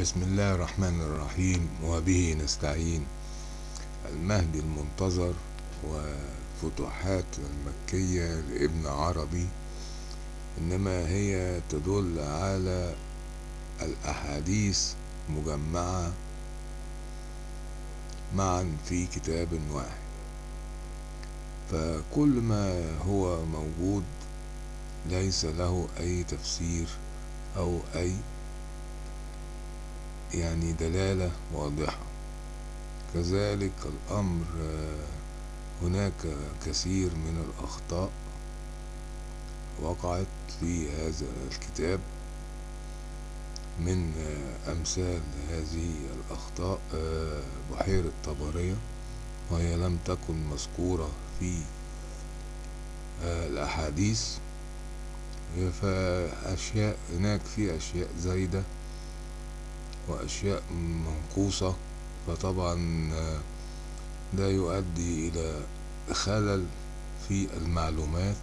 بسم الله الرحمن الرحيم وبه نستعين. المهدي المنتظر وفتوحات المكية لابن عربي إنما هي تدل على الأحاديث مجمعة معا في كتاب واحد. فكل ما هو موجود ليس له أي تفسير أو أي يعني دلالة واضحة. كذلك الأمر هناك كثير من الأخطاء وقعت في هذا الكتاب من أمثال هذه الأخطاء. بحيرة طبرية وهي لم تكن مذكورة في الأحاديث. فأشياء هناك في أشياء زايدة وأشياء منقوصة فطبعا ده يؤدي إلى خلل في المعلومات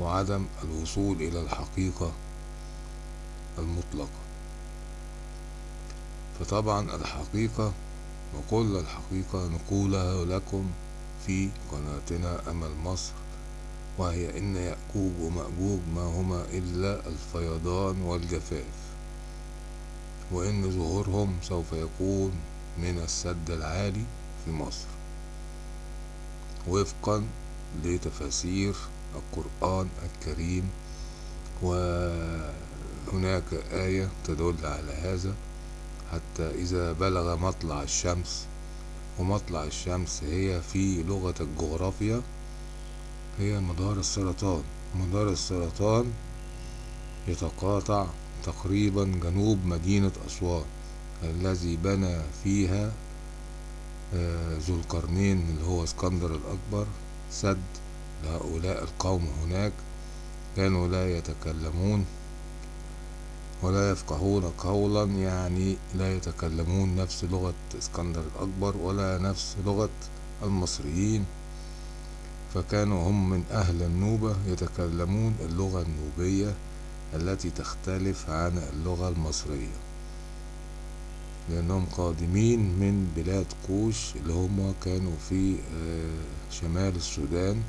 وعدم الوصول إلى الحقيقة المطلقة. فطبعا الحقيقة وكل الحقيقة نقولها لكم في قناتنا أمل مصر وهي إن يأجوج ومأجوج ما هما إلا الفيضان والجفاف. وإن ظهورهم سوف يكون من السد العالي في مصر. وفقا لتفاسير القرآن الكريم وهناك آية تدل على هذا. حتى إذا بلغ مطلع الشمس ومطلع الشمس هي في لغة الجغرافيا هي مدار السرطان. مدار السرطان يتقاطع تقريبا جنوب مدينة أسوان الذي بنى فيها ذو القرنين اللي هو اسكندر الأكبر سد لهؤلاء القوم هناك. كانوا لا يتكلمون ولا يفقهون قولا يعني لا يتكلمون نفس لغة اسكندر الأكبر ولا نفس لغة المصريين. فكانوا هم من أهل النوبة يتكلمون اللغة النوبية. التي تختلف عن اللغة المصرية. لأنهم قادمين من بلاد كوش اللي هم كانوا في شمال السودان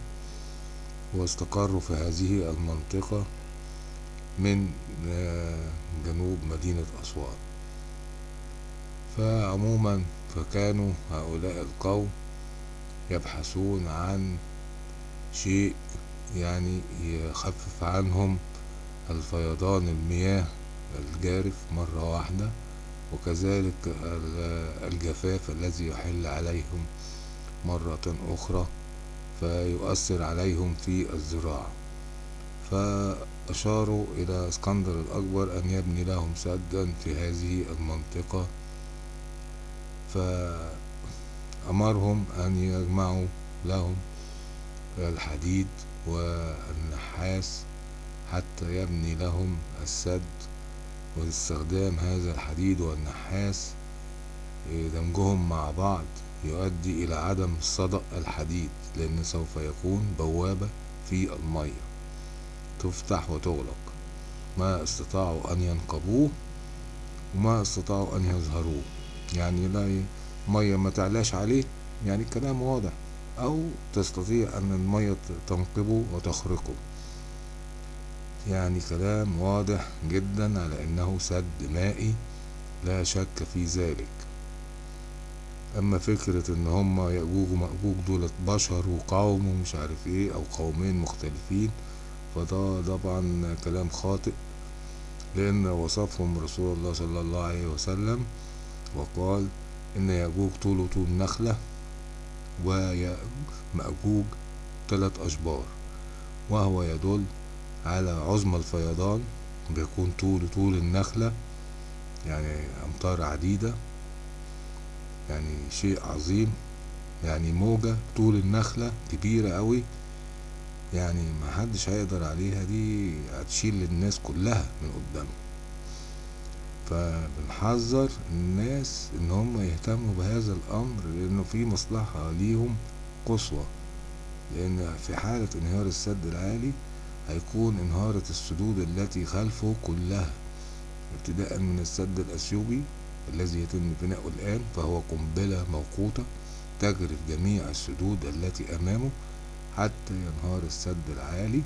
واستقروا في هذه المنطقة من جنوب مدينة أسوان. فعموما فكانوا هؤلاء القوم يبحثون عن شيء يعني يخفف عنهم الفيضان المياه الجارف مرة واحدة وكذلك الجفاف الذي يحل عليهم مرة أخرى فيؤثر عليهم في الزراعة. فأشاروا إلى اسكندر الأكبر أن يبني لهم سدا في هذه المنطقة. فأمرهم أن يجمعوا لهم الحديد والنحاس حتى يبني لهم السد واستخدام هذا الحديد والنحاس دمجهم مع بعض يؤدي إلى عدم صدأ الحديد لأن سوف يكون بوابة في المية تفتح وتغلق. ما استطاعوا أن ينقبوه وما استطاعوا أن يظهروه. يعني لا مية ما تعلاش عليه يعني كلام واضح. أو تستطيع أن المية تنقبه وتخرقه. يعني كلام واضح جدا على أنه سد مائي لا شك في ذلك. أما فكرة إن هما يأجوج ومأجوج دولت بشر وقوم ومش عارف إيه أو قومين مختلفين فده طبعا كلام خاطئ لأن وصفهم رسول الله صلى الله عليه وسلم وقال إن يأجوج طوله طول نخلة ومأجوج ثلاث أشبار وهو يدل على عظم الفيضان بيكون طول طول النخلة يعني أمتار عديدة. يعني شيء عظيم يعني موجة طول النخلة كبيرة قوي. يعني ما حدش هيقدر عليها دي هتشيل الناس كلها من قدامه. فبنحذر الناس إن هم يهتموا بهذا الأمر لأنه في مصلحة ليهم قصوى. لأن في حالة انهيار السد العالي هيكون انهارت السدود التي خلفه كلها ابتداء من السد الأثيوبي الذي يتم بناؤه الآن فهو قنبلة موقوتة تجري في جميع السدود التي أمامه حتى ينهار السد العالي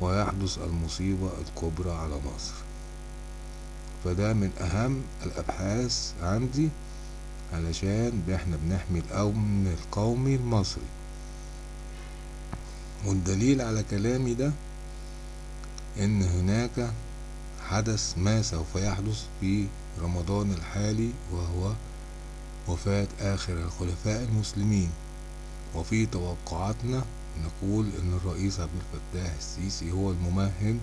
ويحدث المصيبة الكبرى على مصر. فده من أهم الأبحاث عندي علشان إحنا بنحمي الأمن القومي المصري. والدليل على كلامي ده إن هناك حدث ما سوف يحدث في رمضان الحالي وهو وفاة آخر الخلفاء المسلمين. وفي توقعاتنا نقول إن الرئيس عبد الفتاح السيسي هو الممهد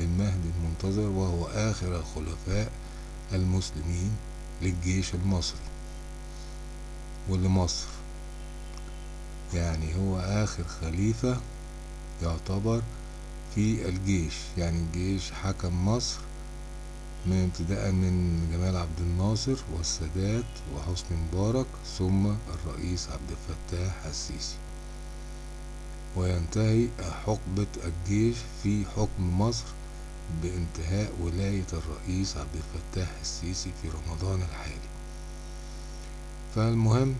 للمهدي المنتظر وهو آخر الخلفاء المسلمين للجيش المصري ولمصر يعني هو آخر خليفة يعتبر في الجيش يعني الجيش حكم مصر من ابتداء من جمال عبد الناصر والسادات وحسني مبارك ثم الرئيس عبد الفتاح السيسي. وينتهي حقبة الجيش في حكم مصر بانتهاء ولاية الرئيس عبد الفتاح السيسي في رمضان الحالي. فالمهم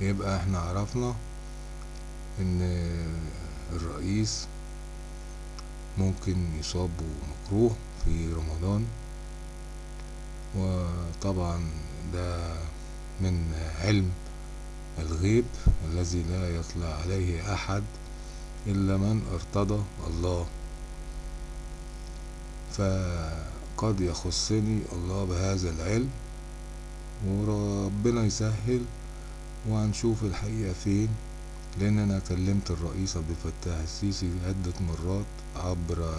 يبقى إحنا عرفنا إن الرئيس ممكن يصاب مكروه في رمضان. وطبعا ده من علم الغيب الذي لا يطلع عليه أحد إلا من ارتضى الله. فقد يخصني الله بهذا العلم وربنا يسهل وهنشوف الحقيقة فين. لأن أنا كلمت الرئيس عبد الفتاح السيسي عدة مرات عبر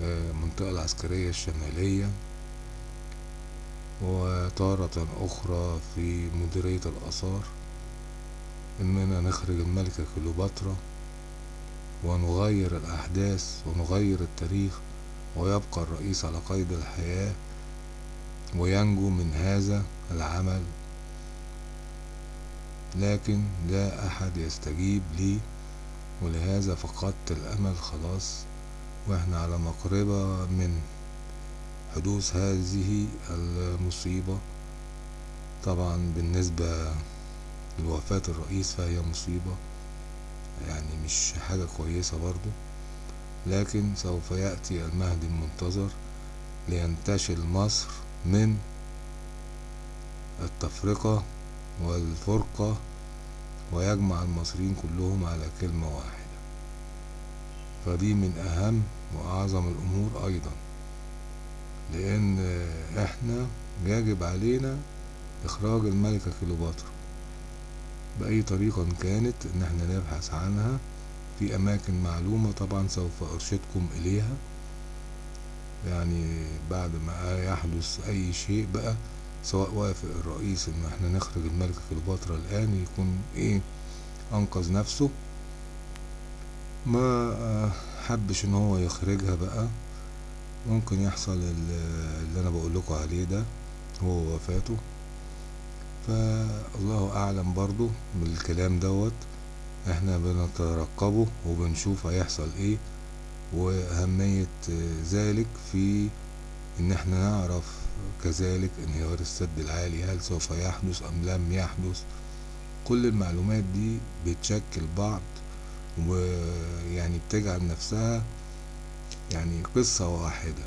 المنطقة العسكرية الشمالية وتارة أخرى في مديرية الآثار إننا نخرج الملكة كليوباترا ونغير الأحداث ونغير التاريخ ويبقى الرئيس على قيد الحياة وينجو من هذا العمل. لكن لا أحد يستجيب لي ولهذا فقدت الأمل خلاص. وإحنا على مقربة من حدوث هذه المصيبة. طبعا بالنسبة لوفاة الرئيس فهي مصيبة يعني مش حاجة كويسة برضو لكن سوف يأتي المهدي المنتظر لينتشل مصر من التفرقة والفرقة ويجمع المصريين كلهم على كلمة واحدة. فدي من أهم وأعظم الأمور أيضا لأن إحنا يجب علينا إخراج الملكة كليوباترا بأي طريقة كانت إن إحنا نبحث عنها. في أماكن معلومة طبعا سوف أرشدكم إليها. يعني بعد ما يحدث أي شيء بقى سواء وافق الرئيس إن إحنا نخرج الملكة كليوباترا الآن يكون إيه أنقذ نفسه. ما حبش إن هو يخرجها بقى. ممكن يحصل اللي أنا بقول لكم عليه ده هو وفاته فالله أعلم برضو بالكلام دوت. إحنا بنترقبه وبنشوف هيحصل إيه وأهمية ذلك في إن إحنا نعرف كذلك انهيار السد العالي هل سوف يحدث أم لم يحدث؟ كل المعلومات دي بتشكل بعض ويعني بتجعل نفسها يعني قصة واحدة.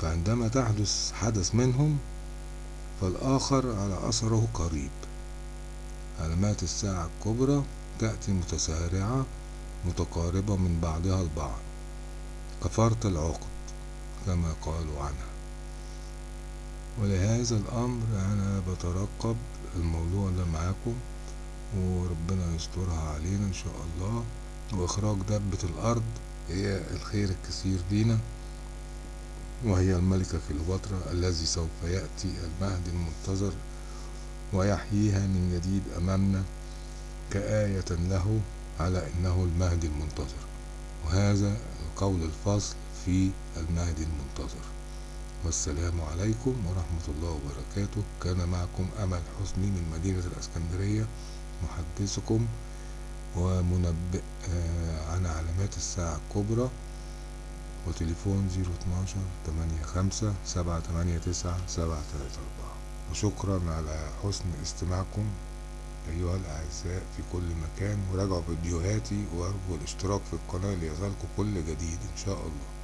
فعندما تحدث حدث منهم فالآخر على أثره قريب. علامات الساعة الكبرى تأتي متسارعة متقاربة من بعضها البعض. كفرط العقد. كما قالوا عنها. ولهذا الأمر أنا بترقب الموضوع ده معاكم وربنا يسترها علينا إن شاء الله. وإخراج دبة الأرض هي الخير الكثير لينا وهي الملكة كليوباترا الذي سوف يأتي المهدي المنتظر ويحييها من جديد أمامنا كآية له على أنه المهدي المنتظر. وهذا القول الفصل في المهدي المنتظر. والسلام عليكم ورحمة الله وبركاته. كان معكم أمل حسني من مدينة الأسكندرية محدثكم ومنبئ عن علامات الساعة الكبرى. وتليفون زيرو اتناشر تمانية خمسة سبعة تمانية تسعة سبعة تلاتة أربعة. وشكرا على حسن استماعكم أيها الأعزاء في كل مكان. وراجعوا فيديوهاتي وأرجو الاشتراك في القناة ليصلكم كل جديد إن شاء الله.